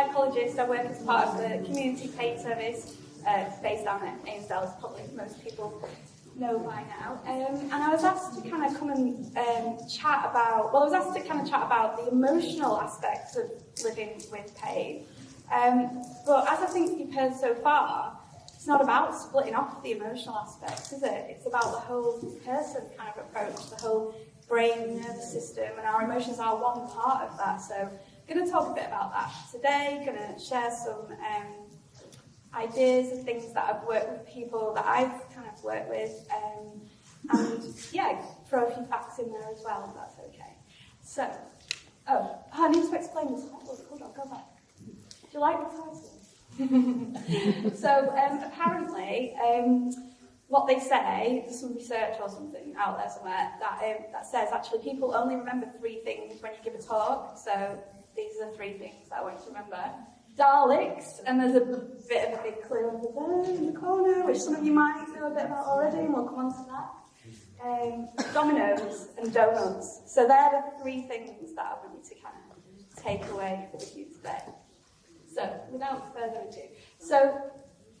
psychologist. I work as part of the community pain service uh, based down at Ainsdale, as probably most people know by now. Um, and I was asked to kind of come and um, chat about, well, I was asked to kind of chat about the emotional aspects of living with pain. Um, but as I think you've heard so far, it's not about splitting off the emotional aspects, is it? It's about the whole person kind of approach, the whole brain, nervous system, and our emotions are one part of that. So going to talk a bit about that today, going to share some um, ideas and things that I've worked with people that I've kind of worked with, um, and yeah, throw a few facts in there as well, if that's okay. So, oh, I need to explain this. Hold on, go back. Do you like the title? so, um, apparently, um, what they say, there's some research or something out there somewhere that, um, that says actually people only remember three things when you give a talk. So these are the three things I want to remember. Daleks, and there's a bit of a big clue over there in the corner, which some of you might know a bit about already, and we'll come on to that. Um, dominoes and donuts. So they're the three things that I want you to kind of take away with you today. So, without further ado, so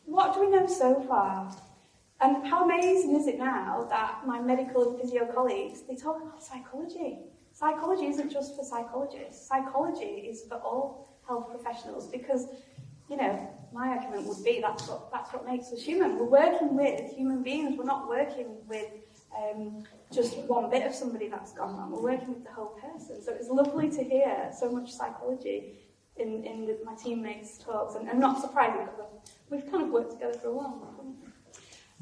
what do we know so far? And how amazing is it now that my medical and physio colleagues, they talk about psychology. Psychology isn't just for psychologists. Psychology is for all health professionals because, you know, my argument would be that's what, that's what makes us human. We're working with human beings. We're not working with um, just one bit of somebody that's gone wrong. We're working with the whole person. So it's lovely to hear so much psychology in, in the, my teammates' talks, and, and not surprising because we've kind of worked together for a while.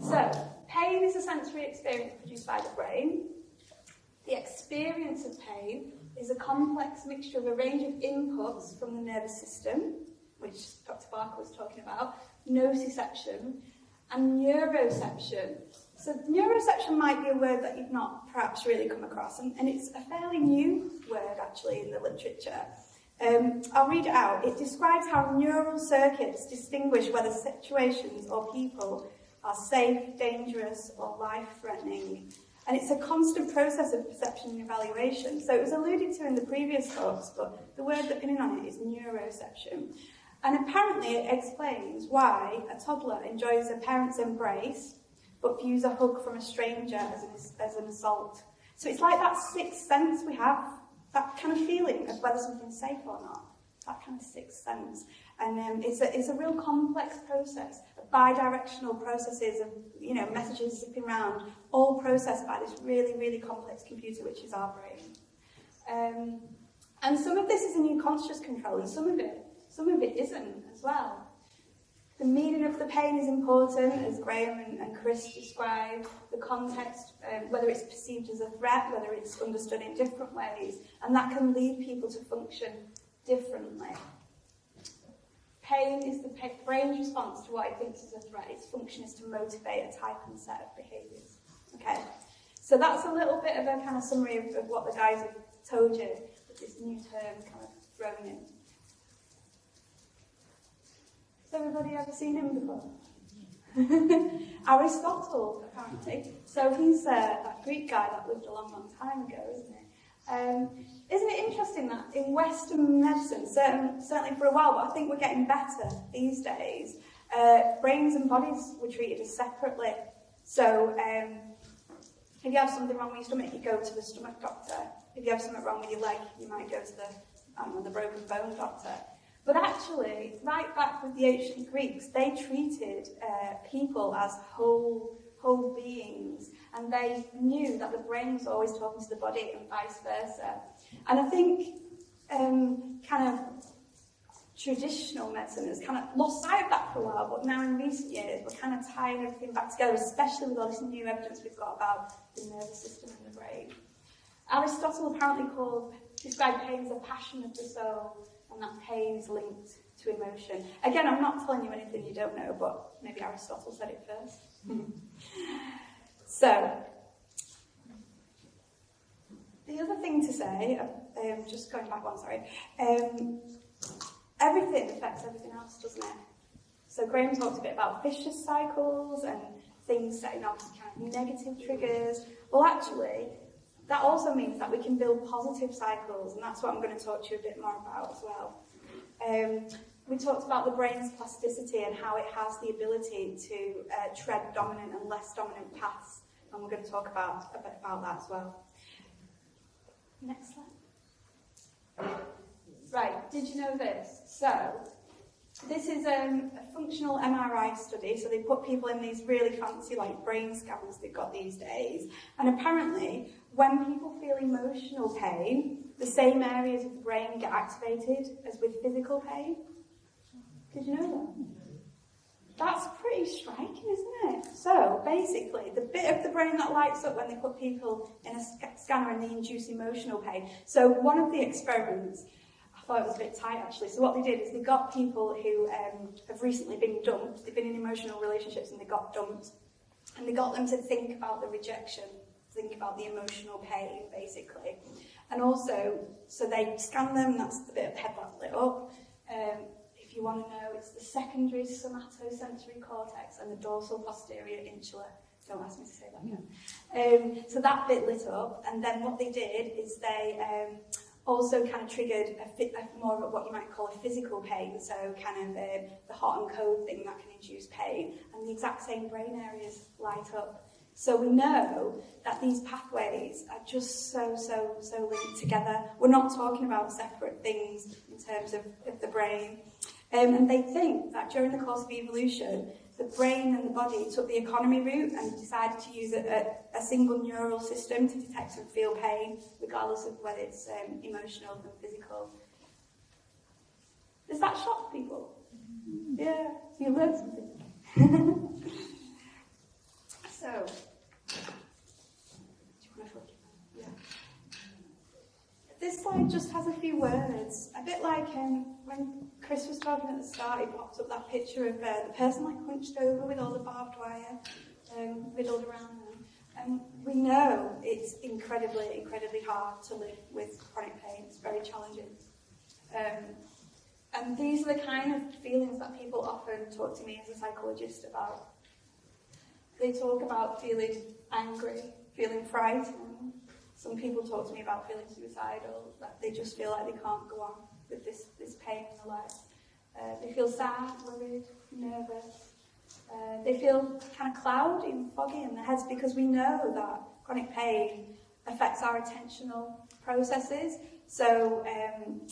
So, pain is a sensory experience produced by the brain. Experience of pain is a complex mixture of a range of inputs from the nervous system, which Dr. Barker was talking about, nociception, and neuroception. So neuroception might be a word that you've not perhaps really come across, and, and it's a fairly new word actually in the literature. Um, I'll read it out. It describes how neural circuits distinguish whether situations or people are safe, dangerous, or life-threatening and it's a constant process of perception and evaluation. So it was alluded to in the previous talks, but the word that in on it is neuroception. And apparently it explains why a toddler enjoys a parent's embrace, but views a hug from a stranger as an, as an assault. So it's like that sixth sense we have, that kind of feeling of whether something's safe or not. That kind of sixth sense. And um, it's, a, it's a real complex process, bi-directional processes of you know, messages zipping around, all processed by this really, really complex computer, which is our brain. Um, and some of this is in your conscious control, and some of it, some of it isn't as well. The meaning of the pain is important, as Graham and, and Chris described, the context, um, whether it's perceived as a threat, whether it's understood in different ways, and that can lead people to function differently. Pain is the brain's response to what it thinks is a threat. Its function is to motivate a type and set of behaviours. Okay, so that's a little bit of a kind of summary of, of what the guys have told you with this new term kind of thrown in. Has everybody ever seen him before? Aristotle, apparently. So he's uh, that Greek guy that lived a long, long time ago, isn't he? Um, isn't it interesting that in Western medicine, certain, certainly for a while, but I think we're getting better these days, uh, brains and bodies were treated as separately. So um, if you have something wrong with your stomach, you go to the stomach doctor. If you have something wrong with your leg, you might go to the, know, the broken bone doctor. But actually, right back with the ancient Greeks, they treated uh, people as whole, whole beings, and they knew that the brain was always talking to the body and vice versa. And I think um, kind of traditional medicine has kind of lost sight of that for a while, but now in recent years we're kind of tying everything back together, especially with all this new evidence we've got about the nervous system and the brain. Aristotle apparently called, described pain as a passion of the soul, and that pain is linked to emotion. Again, I'm not telling you anything you don't know, but maybe Aristotle said it first. so, the other thing to say, um, just going back one, sorry, um, everything affects everything else, doesn't it? So Graham talked a bit about vicious cycles and things setting off kind of negative triggers. Well, actually, that also means that we can build positive cycles, and that's what I'm going to talk to you a bit more about as well. Um, we talked about the brain's plasticity and how it has the ability to uh, tread dominant and less dominant paths, and we're going to talk about a bit about that as well. Next slide. Right, did you know this? So, this is um, a functional MRI study, so they put people in these really fancy like brain scans they've got these days, and apparently when people feel emotional pain, the same areas of the brain get activated as with physical pain. Did you know that? That's pretty striking, isn't it? So basically, the bit of the brain that lights up when they put people in a scanner and they induce emotional pain. So one of the experiments, I thought it was a bit tight actually. So what they did is they got people who um, have recently been dumped. They've been in emotional relationships and they got dumped, and they got them to think about the rejection, think about the emotional pain, basically. And also, so they scan them. That's the bit of the head that lit up. Um, you want to know, it's the secondary somatosensory cortex and the dorsal posterior insula. Don't ask me to say that again. Um, so that bit lit up, and then what they did is they um, also kind of triggered a, a more of what you might call a physical pain, so kind of uh, the hot and cold thing that can induce pain, and the exact same brain areas light up. So we know that these pathways are just so, so, so linked together. We're not talking about separate things in terms of, of the brain. Um, and they think that during the course of evolution, the brain and the body took the economy route and decided to use a, a, a single neural system to detect and feel pain, regardless of whether it's um, emotional or physical. Does that shock people? Yeah, you learn something. so, this slide just has a few words, a bit like um, when Chris was talking at the start, he popped up that picture of uh, the person like hunched over with all the barbed wire um, riddled around them. And we know it's incredibly, incredibly hard to live with chronic pain. It's very challenging. Um, and these are the kind of feelings that people often talk to me as a psychologist about. They talk about feeling angry, feeling frightened, some people talk to me about feeling suicidal, that they just feel like they can't go on with this, this pain in their life. Uh, they feel sad, worried, nervous. Uh, they feel kind of cloudy and foggy in their heads because we know that chronic pain affects our attentional processes. So um,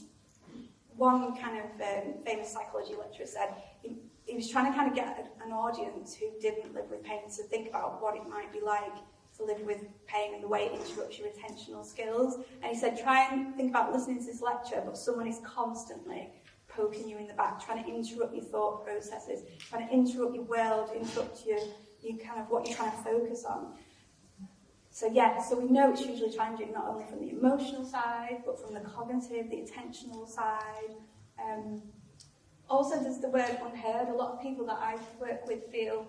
one kind of um, famous psychology lecturer said he, he was trying to kind of get an audience who didn't live with pain to think about what it might be like to live with pain and the way it interrupts your attentional skills. And he said, try and think about listening to this lecture, but someone is constantly poking you in the back, trying to interrupt your thought processes, trying to interrupt your world, interrupt your, your kind of what you're trying to focus on. So yeah, so we know it's usually challenging not only from the emotional side, but from the cognitive, the attentional side. Um, also, there's the word unheard. A lot of people that I work with feel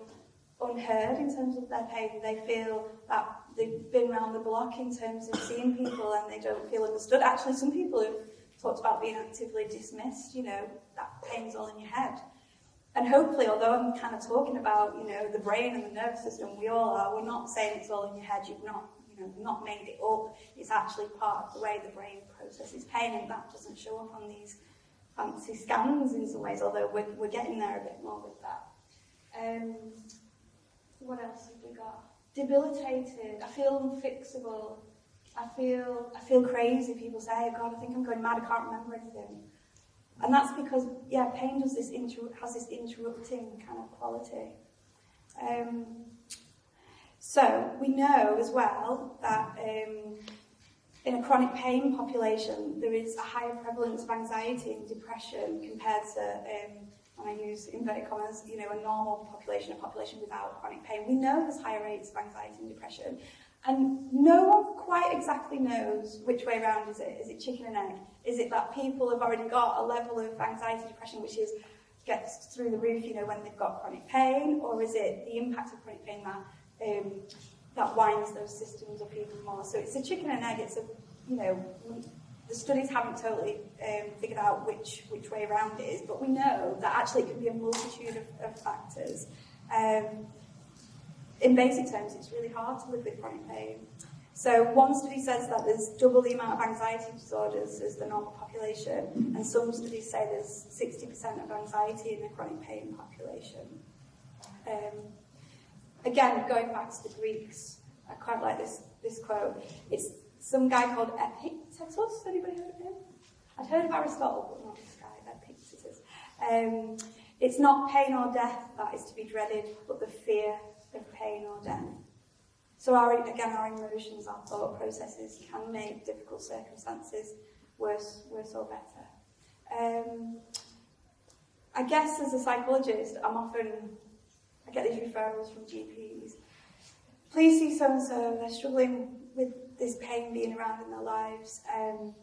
unheard in terms of their pain. They feel that they've been around the block in terms of seeing people and they don't feel understood. Actually, some people have talked about being actively dismissed, you know, that pain's all in your head. And hopefully, although I'm kind of talking about, you know, the brain and the nervous system, we all are, we're not saying it's all in your head, you've not, you know, not made it up. It's actually part of the way the brain processes pain and that doesn't show up on these fancy scans in some ways, although we're, we're getting there a bit more with that. Um, what else have we got? Debilitated. I feel unfixable. I feel I feel crazy. People say, oh God, I think I'm going mad. I can't remember anything. And that's because, yeah, pain does this inter- has this interrupting kind of quality. Um, so we know as well that um, in a chronic pain population, there is a higher prevalence of anxiety and depression compared to um, and I use inverted commas, you know, a normal population, a population without chronic pain, we know there's higher rates of anxiety and depression. And no one quite exactly knows which way around is it. Is it chicken and egg? Is it that people have already got a level of anxiety depression which is gets through the roof, you know, when they've got chronic pain, or is it the impact of chronic pain that um, that winds those systems up even more? So it's a chicken and egg. It's a you know the studies haven't totally um, figured out which, which way around it is, but we know that actually it can be a multitude of, of factors. Um, in basic terms, it's really hard to live with chronic pain. So one study says that there's double the amount of anxiety disorders as the normal population, and some studies say there's 60% of anxiety in the chronic pain population. Um, again, going back to the Greeks, I quite like this, this quote. It's some guy called Epictetus. Anybody heard of him? I'd heard of Aristotle, but not this guy, Epictetus. Um, it's not pain or death that is to be dreaded, but the fear of pain or death. So our, again, our emotions, our thought processes can make difficult circumstances worse, worse or better. Um, I guess as a psychologist, I'm often, I get these referrals from GPs. Please see so-and-so, they're struggling with this pain being around in their lives. Um,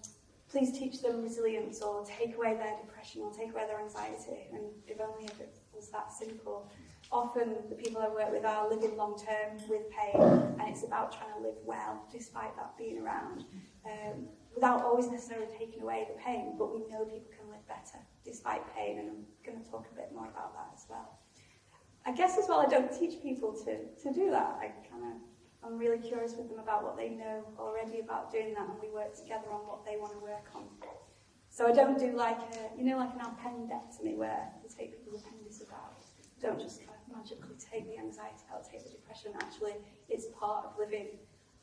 please teach them resilience or take away their depression or take away their anxiety. And if only if it was that simple. Often the people I work with are living long term with pain and it's about trying to live well despite that being around. Um, without always necessarily taking away the pain, but we know people can live better despite pain and I'm going to talk a bit more about that as well. I guess as well I don't teach people to, to do that. I kind of I'm really curious with them about what they know already about doing that and we work together on what they want to work on. So I don't do like a, you know, like an appendectomy where you take people's appendices out. Don't just kind of magically take the anxiety out, take the depression. Actually, it's part of living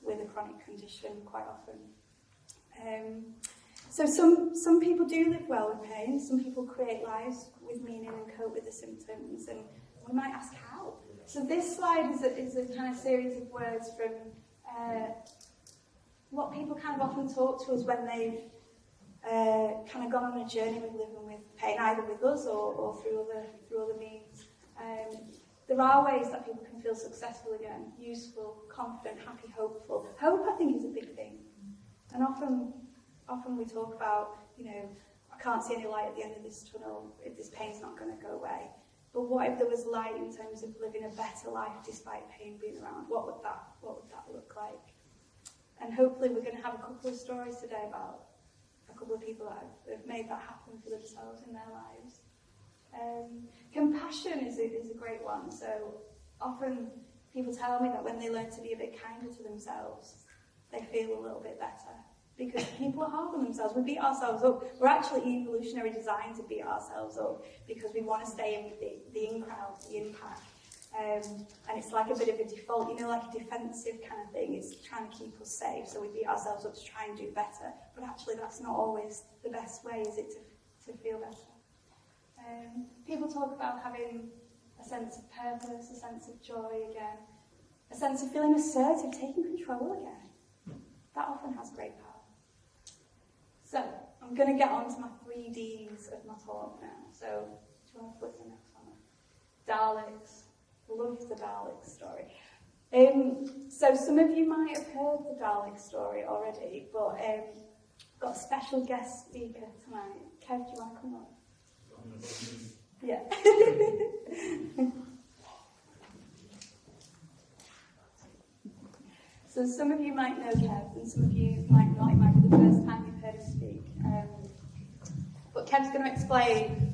with a chronic condition quite often. Um, so some, some people do live well with pain. Some people create lives with meaning and cope with the symptoms. And we might ask how. So this slide is a, is a kind of series of words from uh, what people kind of often talk to us when they've uh, kind of gone on a journey with living with pain, either with us or, or through other through other means. Um, there are ways that people can feel successful again, useful, confident, happy, hopeful. Hope, I think, is a big thing. And often, often we talk about, you know, I can't see any light at the end of this tunnel, this pain's not going to go away. But what if there was light in terms of living a better life despite pain being around? What would that, what would that look like? And hopefully we're going to have a couple of stories today about a couple of people that have, have made that happen for themselves in their lives. Um, compassion is a, is a great one. So often people tell me that when they learn to be a bit kinder to themselves, they feel a little bit better because people are hard on themselves. We beat ourselves up. We're actually evolutionary designed to beat ourselves up because we want to stay in with the, the in crowd, the impact. Um, and it's like a bit of a default, you know, like a defensive kind of thing. It's trying to keep us safe, so we beat ourselves up to try and do better. But actually, that's not always the best way, is it, to, to feel better? Um, people talk about having a sense of purpose, a sense of joy again, a sense of feeling assertive, taking control again. That often has great power. So, I'm going to get on to my three Ds of my talk now. So, do you want to flip the next one? Daleks. Love the Dalek story. Um, so, some of you might have heard the Dalek story already, but um, got a special guest speaker tonight. Kev, do you want to come on? Yeah. so some of you might know Kev, and some of you might not. It might be the first time to speak. Um, but Kev's going to explain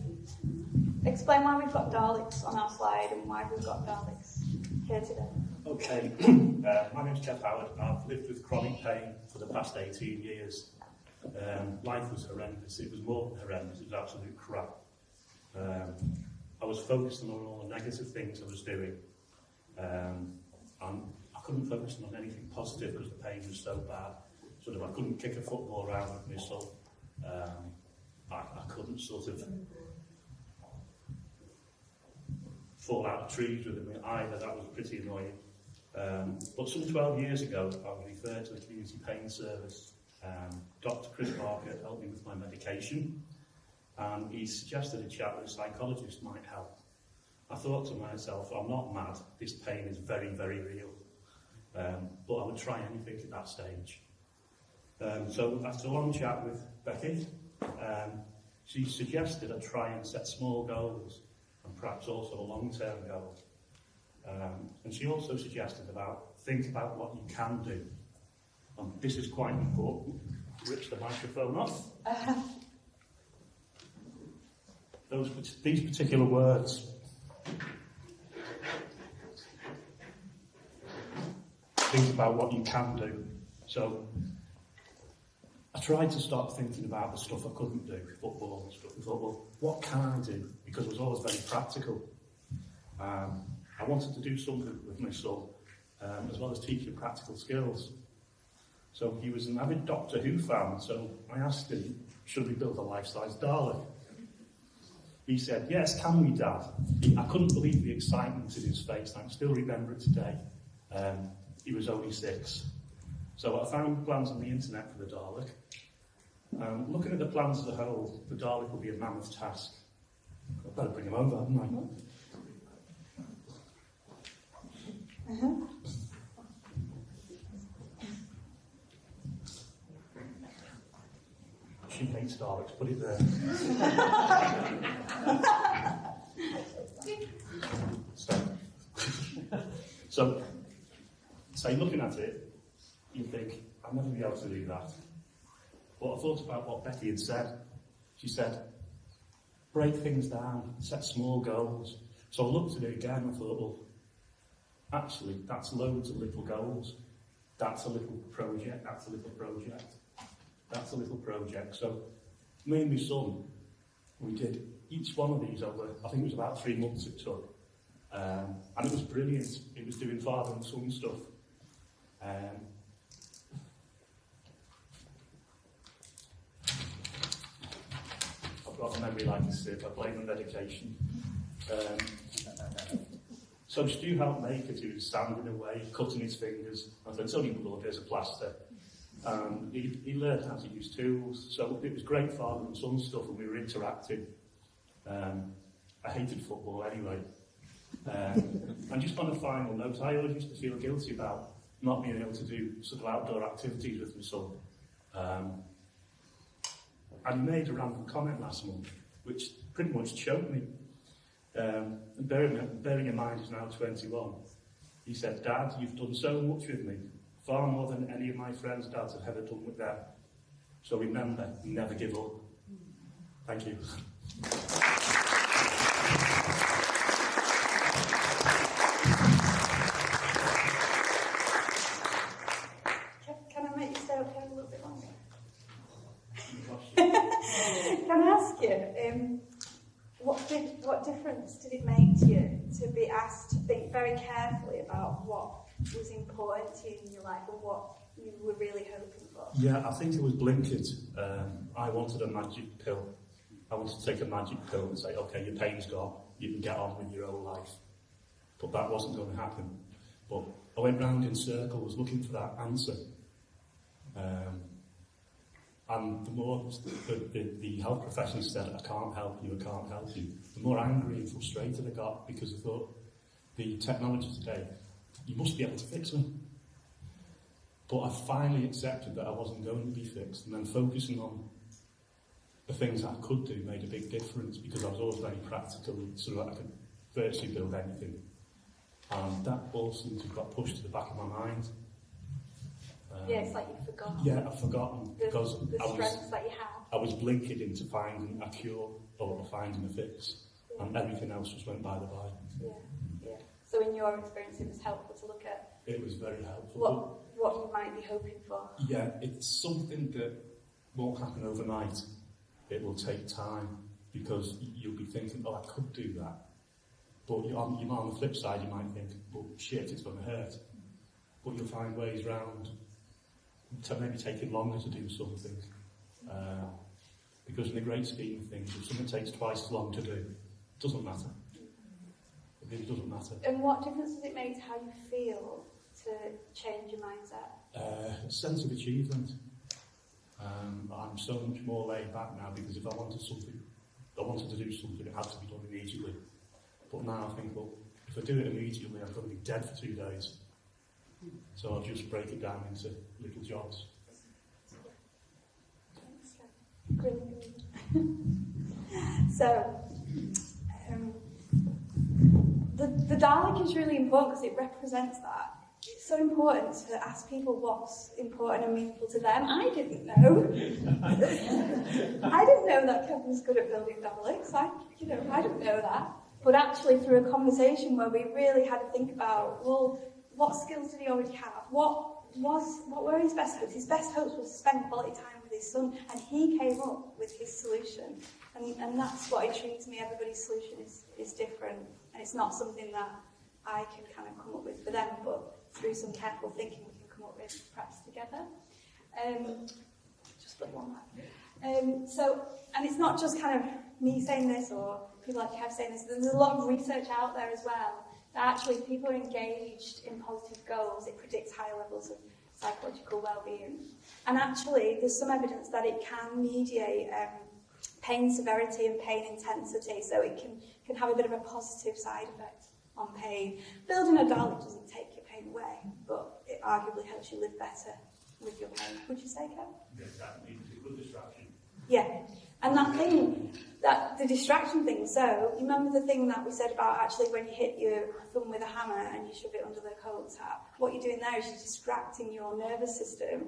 explain why we've got Daleks on our slide and why we've got Daleks here today. Okay, uh, my name's Kev Howard I've lived with chronic pain for the past 18 years. Um, life was horrendous, it was more than horrendous, it was absolute crap. Um, I was focused on all the negative things I was doing um, and I couldn't focus on anything positive because the pain was so bad sort of I couldn't kick a football around with myself. Um, I, I couldn't sort of fall out of trees with them either. That was pretty annoying. Um, but some 12 years ago, I was referred to the community pain service. Um, Dr. Chris Parker helped me with my medication, and he suggested a chat with a psychologist might help. I thought to myself, I'm not mad, this pain is very, very real. Um, but I would try anything at that stage. Um, so after a long chat with Becky, um, she suggested I try and set small goals and perhaps also a long-term goal. Um, and she also suggested about think about what you can do. And this is quite important. Rips the microphone off. those, these particular words. Think about what you can do. So I tried to stop thinking about the stuff I couldn't do, football and stuff. I thought, well, what can I do? Because I was always very practical. Um, I wanted to do something with my son, um, as well as teaching practical skills. So he was an avid Doctor Who fan, so I asked him, should we build a life-size Dalek? He said, yes, can we, Dad? I couldn't believe the excitement in his face. I can still remember it today. Um, he was only six. So I found plans on the internet for the Dalek. Um, looking at the plans as a whole, the Dalek will be a mammoth task. I better bring him over, haven't I? Uh-huh. She hates Daleks, put it there. so, so, so looking at it, you think, I'm never going to be able to do that. But I thought about what Betty had said. She said, break things down, set small goals. So I looked at it again and I thought, well, actually, that's loads of little goals. That's a little project, that's a little project, that's a little project. So me and my son, we did each one of these over, I think it was about three months it took. Um, and it was brilliant. It was doing father and son stuff. Um, got a memory like a sieve. I blame the medication. Um, so Stu helped make it. He was standing away, cutting his fingers. I said, it's only blood, there's a plaster. Um, he, he learned how to use tools. So it was great father and son stuff, and we were interacting. Um, I hated football anyway. Um, and just on a final note, I always used to feel guilty about not being able to do sort of outdoor activities with my son. Um, and made a random comment last month, which pretty much choked me. Um, and bearing, bearing in mind he's now 21, he said, Dad, you've done so much with me, far more than any of my friends' dads have ever done with them. So remember, never give up. Thank you. Can, can I make you stay up here a little bit longer? Can I ask you, um, what, di- what difference did it make to you to be asked to think very carefully about what was important to you in your life and what you were really hoping for? Yeah, I think it was Blinked. Um, I wanted a magic pill. I wanted to take a magic pill and say, okay, your pain's gone, you can get on with your own life. But that wasn't going to happen. But I went round in circles looking for that answer. Um, and the more the, the, the health professionals said, I can't help you, I can't help you, the more angry and frustrated I got because I thought, the technology today, you must be able to fix me. But I finally accepted that I wasn't going to be fixed, and then focusing on the things I could do made a big difference because I was always very practical, so that I could virtually build anything. And that all seemed to have got pushed to the back of my mind. Um, Yeah, it's like you forgot yeah, I've forgotten the, because the I was that you have. I was blinking into finding a cure or finding a fix, and everything else just went by the by. Yeah, yeah. So in your experience, it was helpful to look at... It was very helpful. What, what you might be hoping for. Yeah, it's something that won't happen overnight. It will take time because you'll be thinking, oh, I could do that. But you, on, you, on the flip side, you might think, well, shit, it's going to hurt. But you'll find ways round. maybe taking longer to do something. Uh, because in the great scheme of things, if something takes twice as long to do, it doesn't matter. It really doesn't matter. And what difference does it make to how you feel to change your mindset? Uh, sense of achievement. Um, I'm so much more laid back now because if I wanted something, I wanted to do something, it had to be done immediately. But now I think, well, if I do it immediately, I'm going to be dead for two days. So I'll just break it down into little jobs. So, the, the Dalek is really important because it represents that. It's so important to ask people what's important and meaningful to them. I didn't know. I didn't know that Kevin was good at building Daleks. I, you know, I didn't know that. But actually, through a conversation where we really had to think about, well, what skills did he already have? What was, what were his best hopes? His best hopes was to spend quality time with his son, and he came up with his solution. And, and that's what intrigues me. Everybody's solution is, is different, and it's not something that I can kind of come up with for them, but through some careful thinking, we can come up with perhaps together. Um, just flip one back. Um, so, and it's not just kind of me saying this or people like Kev saying this. There's a lot of research out there as well that actually if people are engaged in positive goals, it predicts higher levels of psychological well-being. And actually, there's some evidence that it can mediate um, pain severity and pain intensity, so it can, can have a bit of a positive side effect on pain. Building a doll, doesn't take your pain away, but it arguably helps you live better with your pain. Would you say, Kev? Yes, that means a good distraction. Yeah. And that thing, that the distraction thing, so you remember the thing that we said about actually when you hit your thumb with a hammer and you shove it under the cold tap, what you're doing there is you're distracting your nervous system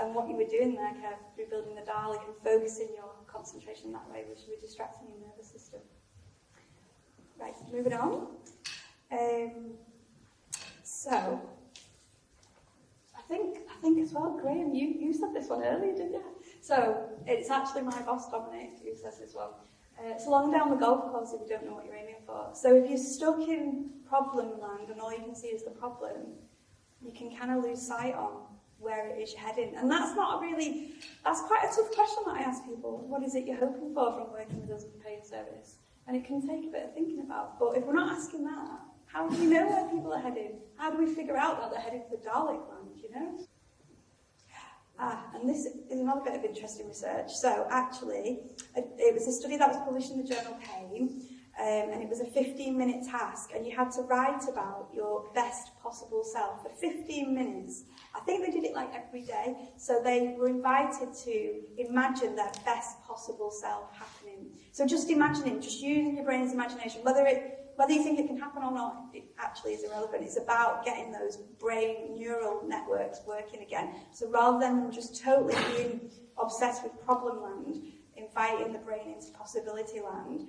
and what you were doing there, Kev, through building the Dalek and focusing your concentration that way, was you were distracting your nervous system. Right, moving on. Um, so, I think, I think as well, Graham, you, you said this one earlier, didn't you? So, it's actually my boss, Dominic, who says this one. Uh, it's along down the golf course if you don't know what you're aiming for. So if you're stuck in problem land and all you can see is the problem, you can kind of lose sight on where it is you're heading. And that's not a really, that's quite a tough question that I ask people. What is it you're hoping for from working with us in pain service? And it can take a bit of thinking about. But if we're not asking that, how do we know where people are heading? How do we figure out that they're heading for Dalek land, you know? Ah, and this is another bit of interesting research. So actually, it was a study that was published in the journal Pain, um, and it was a 15-minute task, and you had to write about your best possible self for 15 minutes. I think they did it like every day, so they were invited to imagine their best possible self happening. So just imagining, just using your brain's imagination, whether it whether you think it can happen or not, it actually is irrelevant. It's about getting those brain neural networks working again. So rather than just totally being obsessed with problem land, inviting the brain into possibility land.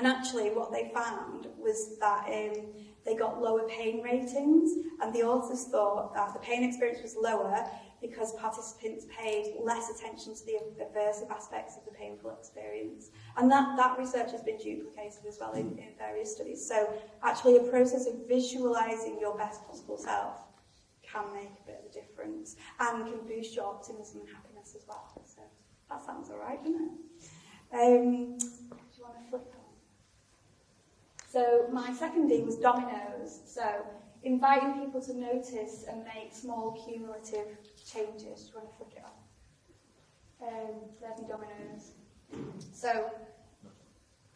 And actually what they found was that um, they got lower pain ratings and the authors thought that the pain experience was lower because participants paid less attention to the aversive aspects of the painful experience. And that, that research has been duplicated as well in, in various studies. So actually a process of visualising your best possible self can make a bit of a difference and can boost your optimism and happiness as well. So that sounds all right, doesn't it? Um, So my second D was dominoes. So inviting people to notice and make small cumulative changes. Do you want to flick it on? Um, there's my dominoes. So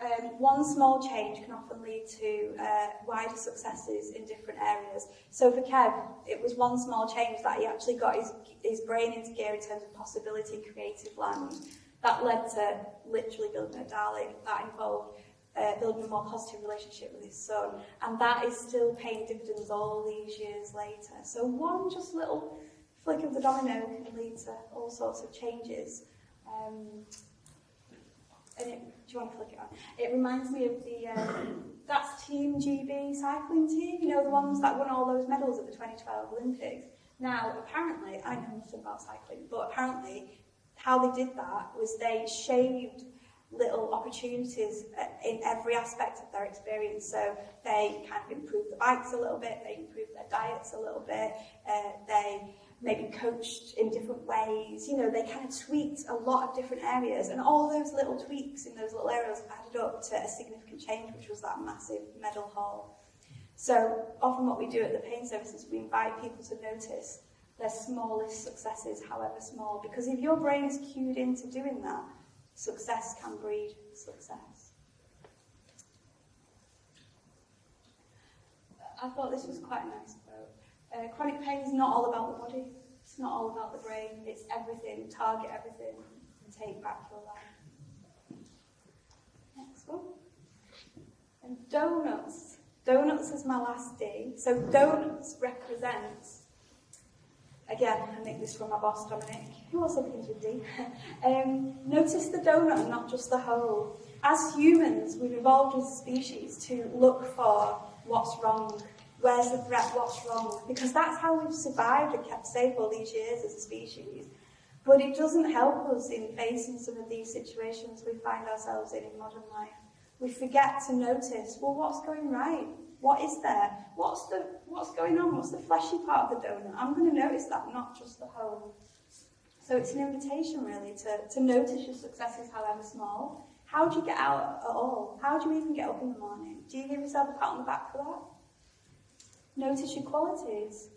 um, one small change can often lead to uh, wider successes in different areas. So for Kev, it was one small change that he actually got his, his brain into gear in terms of possibility, and creative land. That led to literally building a Dalek. That involved uh, building a more positive relationship with his son. And that is still paying dividends all these years later. So one just little flick of the domino can lead to all sorts of changes. Um, and it, do you want to flick it on? It reminds me of the, um, that's Team GB cycling team, you know, the ones that won all those medals at the 2012 Olympics. Now, apparently, I know nothing about cycling, but apparently how they did that was they shaved little opportunities uh, in every aspect of their experience. So they kind of improve the bikes a little bit, they improve their diets a little bit, uh, they maybe coached in different ways. You know, they kind of tweaked a lot of different areas, and all those little tweaks in those little areas added up to a significant change, which was that massive medal haul. So often what we do at the pain services, we invite people to notice their smallest successes, however small, because if your brain is cued into doing that, success can breed success. I thought this was quite a nice quote. Uh, chronic pain is not all about the body. It's not all about the brain. It's everything. Target everything and take back your life. Next one. And donuts. Donuts is my last D. So donuts represents, again, I make this from my boss Dominic, who also begins with D. um, notice the donut not just the hole. As humans, we've evolved as a species to look for what's wrong Where's the threat? What's wrong? Because that's how we've survived and kept safe all these years as a species. But it doesn't help us in facing some of these situations we find ourselves in in modern life. We forget to notice, well, what's going right? What is there? What's the what's going on? What's the fleshy part of the donut? I'm going to notice that, not just the whole. So it's an invitation really to, to notice your successes, however small. How do you get out at all? How do you even get up in the morning? Do you give yourself a pat on the back for that? Notice your qualities.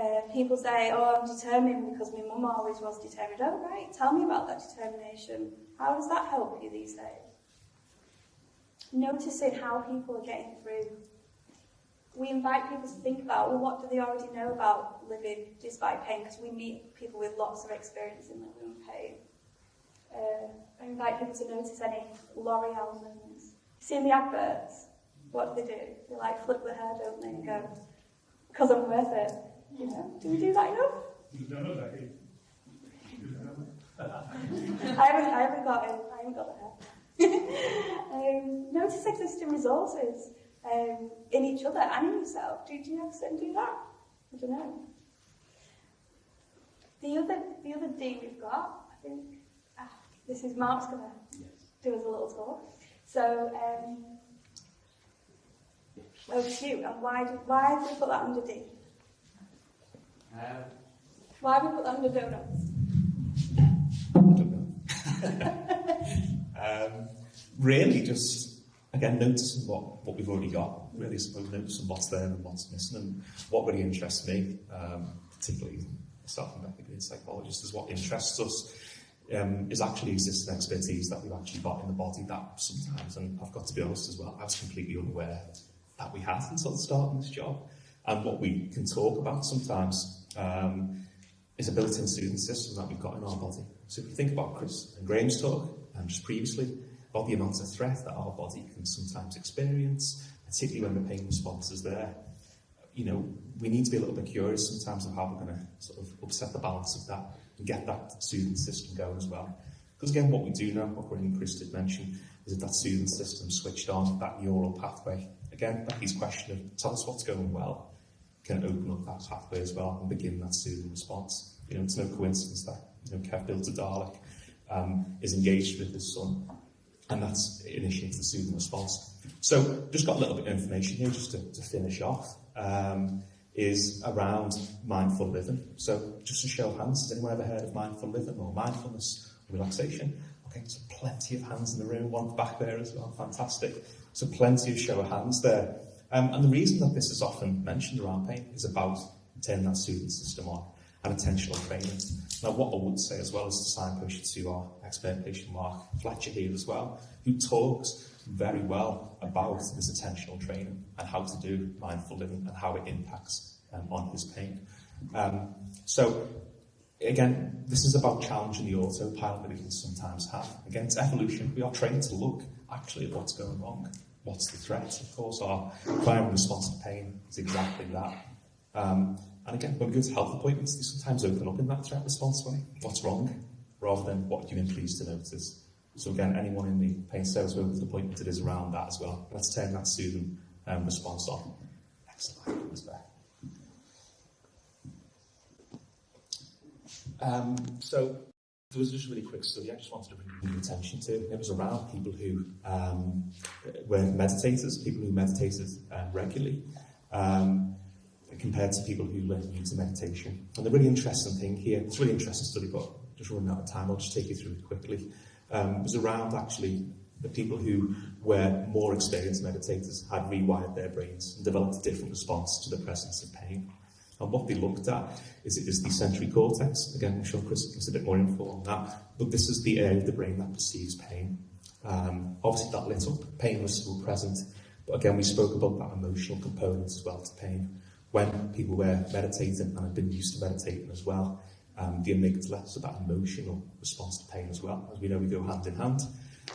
Uh, people say, oh, I'm determined because my mum always was determined. Oh, right, tell me about that determination. How does that help you these days? Noticing how people are getting through. We invite people to think about, well, what do they already know about living despite pain? Because we meet people with lots of experience in living with pain. Uh, I invite people to notice any L'Oreal moments. See in the adverts, what do they do? They like flip their hair, don't they, and go, because I'm worth it. You know, do we do that enough? You've done it, Becky. I haven't, I haven't got it. I haven't got the hair. um, notice existing resources um, in each other and in yourself. Do, do you ever do that? I don't know. The other, the other D we've got, I think, ah, this is Mark's going to do us a little talk. So, um, over to you. And why, do, why have we put that under D? Um, Why have we put that under donuts? I don't know. um, really, just again, noticing what, what we've already got, really, I suppose, noticing what's there and what's missing, and what really interests me, um, particularly myself and Becky being psychologists, is what interests us um, is actually existing expertise that we've actually got in the body that sometimes, and I've got to be honest as well, I was completely unaware that we had until starting this job. And what we can talk about sometimes um, is a built-in student system that we've got in our body. So if you think about Chris and Graham's talk, and just previously, about the amount of threat that our body can sometimes experience, particularly when the pain response is there. You know, we need to be a little bit curious sometimes of how we're going to sort of upset the balance of that and get that soothing system going as well. Because again, what we do know, what Graham and Chris did mention, is that that soothing system switched on that neural pathway. Again, Becky's question of tell us what's going well can open up that pathway as well and begin that soothing response. You know, it's no coincidence that you know, Kev Built-A-Dalek um, is engaged with his son and that's initiated the soothing response. So just got a little bit of information here just to, to finish off, um, is around mindful living. So just to show hands, has anyone ever heard of mindful living or mindfulness or relaxation? Okay, so plenty of hands in the room, one back there as well, fantastic. So plenty of show of hands there. Um, and the reason that this is often mentioned around pain is about turning that soothing system on and attentional training. Now, what I would say as well is to signpost you to our expert patient Mark Fletcher here as well, who talks very well about this attentional training and how to do mindful living and how it impacts um, on his pain. Um, so, again, this is about challenging the autopilot that we can sometimes have. Again, it's evolution. We are trained to look actually at what's going wrong. What's the threat? Of course, our primary response to pain is exactly that. Um, and again, when we go to health appointments, they sometimes open up in that threat response way. What's wrong? Rather than what you've been pleased to notice. So again, anyone in the pain sales workers appointment, it is around that as well. Let's turn that soothing um, response on. Excellent. That's fair. Um, so there was just a really quick study I just wanted to bring your attention to. It was around people who um, were meditators, people who meditated um, regularly, um, compared to people who were new meditation. And the really interesting thing here, it's a really interesting study, but just running out of time, I'll just take you through it quickly. Um, was around actually the people who were more experienced meditators had rewired their brains and developed a different response to the presence of pain. And what they looked at is it is the sensory cortex. Again, I'm sure Chris gives a bit more info on that. But this is the area of the brain that perceives pain. Um, obviously, that lit up. Pain was still present. But again, we spoke about that emotional component as well to pain. when people were meditating, and I've been used to meditating as well, um, the amygdala, so that emotional response to pain as well. As we know, we go hand in hand.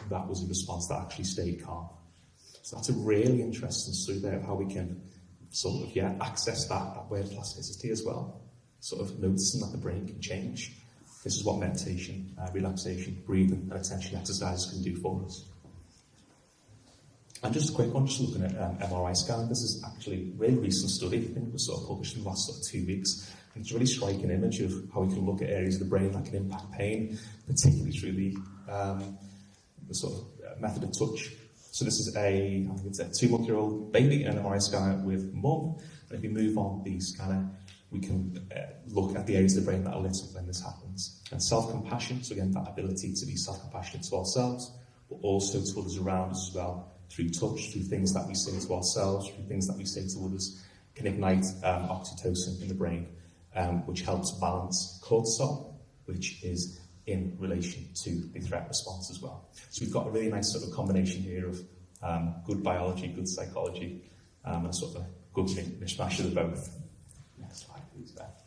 That was a response that actually stayed calm. So that's a really interesting story there of how we can sort of, yeah, access that, that word plasticity as well. Sort of noticing that the brain can change. This is what meditation, uh, relaxation, breathing and attention exercises can do for us. And just a quick one, just looking at um, MRI scanning, this is actually a really recent study, I think it was sort of published in the last sort of two weeks. And it's a really striking image of how we can look at areas of the brain that can impact pain, particularly through the, um, the sort of uh, method of touch. So this is a, I think it's a two-month-year-old baby in an MRI scanner with mum. And if we move on the scanner, we can uh, look at the areas of the brain that are lit up when this happens. And self-compassion, so again, that ability to be self-compassionate to ourselves, but also to others around us as well, through touch, through things that we say to ourselves, through things that we say to others, can ignite um, oxytocin in the brain, um, which helps balance cortisol, which is in relation to the threat response as well. So we've got a really nice sort of combination here of um, good biology, good psychology, um, and sort of a good mishmash of the both. Next slide, please, Beth.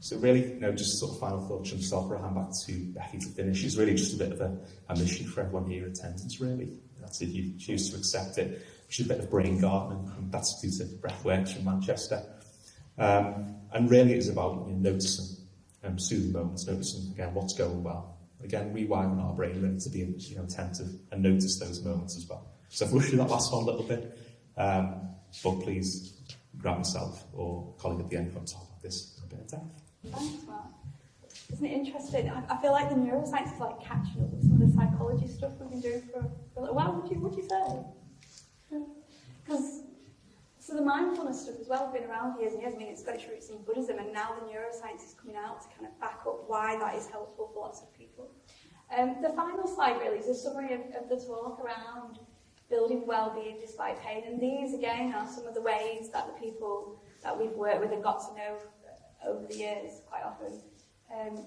So really, you know, just sort of final thoughts from myself, I'll hand back to Becky to finish. It's really just a bit of a, a mission for everyone here in attendance, really. That's if you choose to accept it, which is a bit of brain gardening, and that's due to Breathworks from Manchester. Um, and really it is about you know, noticing um, soothing moments, noticing again what's going well. Again, rewiring our brain really to be you know, attentive and notice those moments as well. So I've rushed that last one a little bit, um, but please grab yourself or colleague at the end from top of this a bit of depth. Thanks, Mark. Isn't it interesting? I, I feel like the neuroscience is like catching up with psychology stuff we've been doing for, for a while. Would you, would you say? Because so the mindfulness stuff as well has been around for years and years. I mean, it's got its roots in Buddhism, and now the neuroscience is coming out to kind of back up why that is helpful for lots of people. Um, the final slide really is a summary of, of the talk around building well-being despite pain, and these again are some of the ways that the people that we've worked with and got to know over the years quite often um,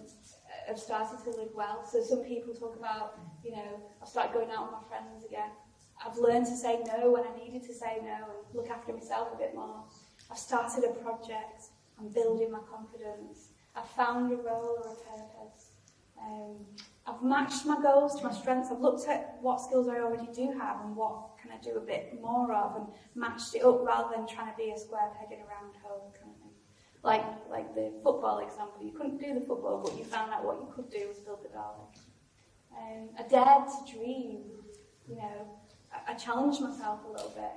have started to live well. So some people talk about, you know, I've started going out with my friends again. I've learned to say no when I needed to say no and look after myself a bit more. I've started a project. I'm building my confidence. I've found a role or a purpose. Um, I've matched my goals to my strengths. I've looked at what skills I already do have and what can I do a bit more of and matched it up rather than trying to be a square peg in a round hole kind of. Like, like the football example. You couldn't do the football, but you found out what you could do was build the garlic. Um, I dared to dream, you know, I, challenged myself a little bit.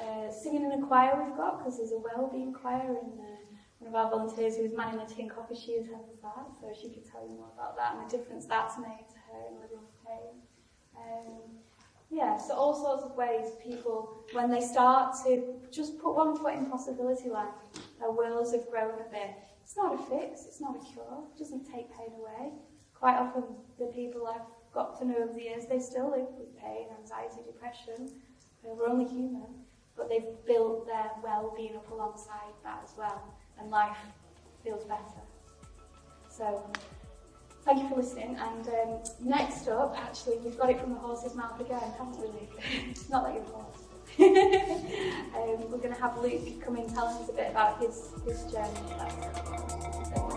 Uh, singing in a choir we've got, because there's a well-being choir in there. One of our volunteers who was manning the tin coffee, she attends that, so she could tell you more about that and the difference that's made to her in living with pain. Um, yeah, so all sorts of ways people, when they start to just put one foot in possibility land, their worlds have grown a bit. It's not a fix, it's not a cure, it doesn't take pain away. Quite often the people I've got to know over the years, they still live with pain, anxiety, depression. We're only human, but they've built their well-being up alongside that as well, and life feels better. So, thank you for listening. And um, next up, actually, we've got it from the horse's mouth again, haven't we, Not like your horse. um, we're going to have Luke come in tell us a bit about his, his journey.